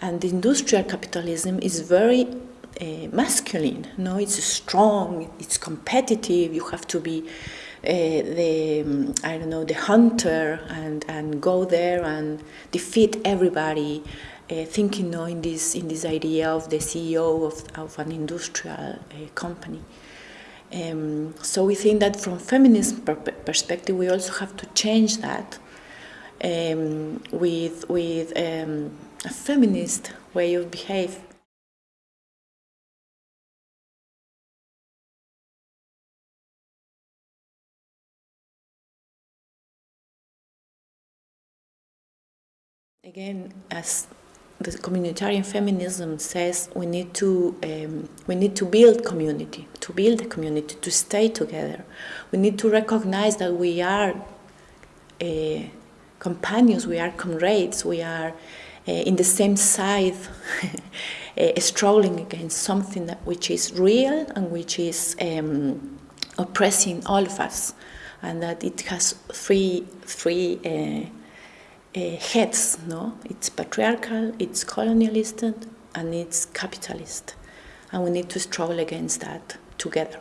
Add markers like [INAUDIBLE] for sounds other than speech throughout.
And industrial capitalism is very uh, masculine. No, it's strong. It's competitive. You have to be uh, the um, I don't know the hunter and and go there and defeat everybody. Uh, thinking no, in this in this idea of the CEO of, of an industrial uh, company. Um, so we think that from feminist per perspective, we also have to change that um, with with um, a feminist way of behave. Again, as the communitarian feminism says, we need to um, we need to build community, to build a community, to stay together. We need to recognize that we are uh, companions, we are comrades, we are uh, in the same side, [LAUGHS] uh, struggling against something that, which is real and which is um, oppressing all of us, and that it has three three uh, heads. No, it's patriarchal, it's colonialist, and it's capitalist, and we need to struggle against that together.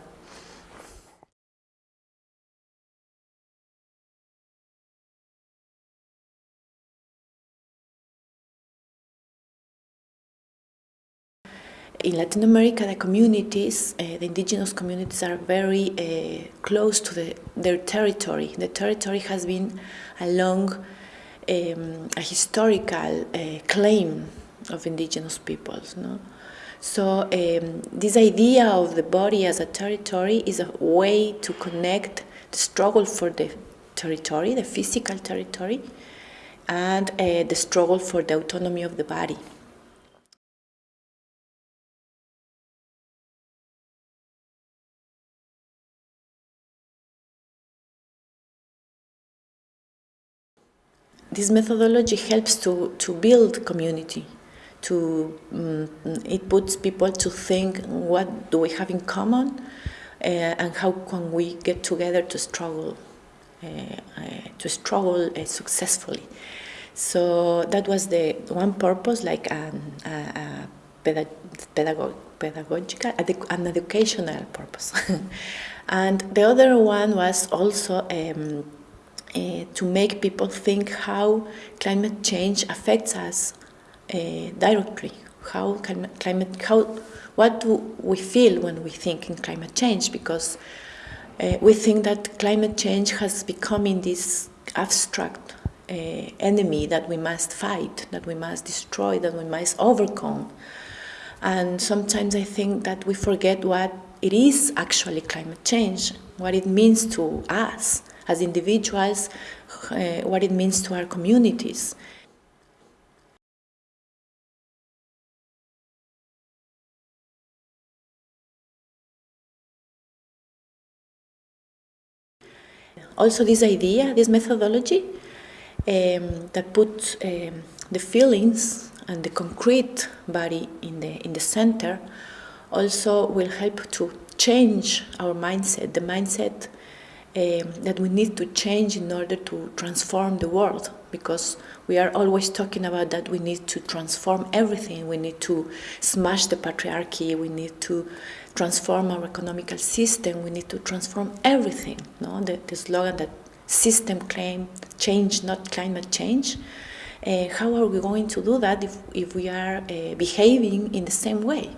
In Latin America, the communities, uh, the indigenous communities, are very uh, close to the, their territory. The territory has been along um, a historical uh, claim of indigenous peoples. No? So um, this idea of the body as a territory is a way to connect the struggle for the territory, the physical territory, and uh, the struggle for the autonomy of the body. This methodology helps to, to build community. To um, it puts people to think what do we have in common, uh, and how can we get together to struggle, uh, to struggle successfully. So that was the one purpose, like an, a, a pedag pedagogical, an educational purpose. [LAUGHS] and the other one was also. Um, uh, to make people think how climate change affects us uh, directly. How climate, how, what do we feel when we think in climate change? Because uh, we think that climate change has become in this abstract uh, enemy that we must fight, that we must destroy, that we must overcome. And sometimes I think that we forget what it is actually climate change, what it means to us as individuals, uh, what it means to our communities. Also this idea, this methodology um, that puts um, the feelings and the concrete body in the, in the center also will help to change our mindset, the mindset um, that we need to change in order to transform the world because we are always talking about that we need to transform everything. We need to smash the patriarchy we need to transform our economical system we need to transform everything no? The, the slogan that system claim change not climate change. Uh, how are we going to do that if, if we are uh, behaving in the same way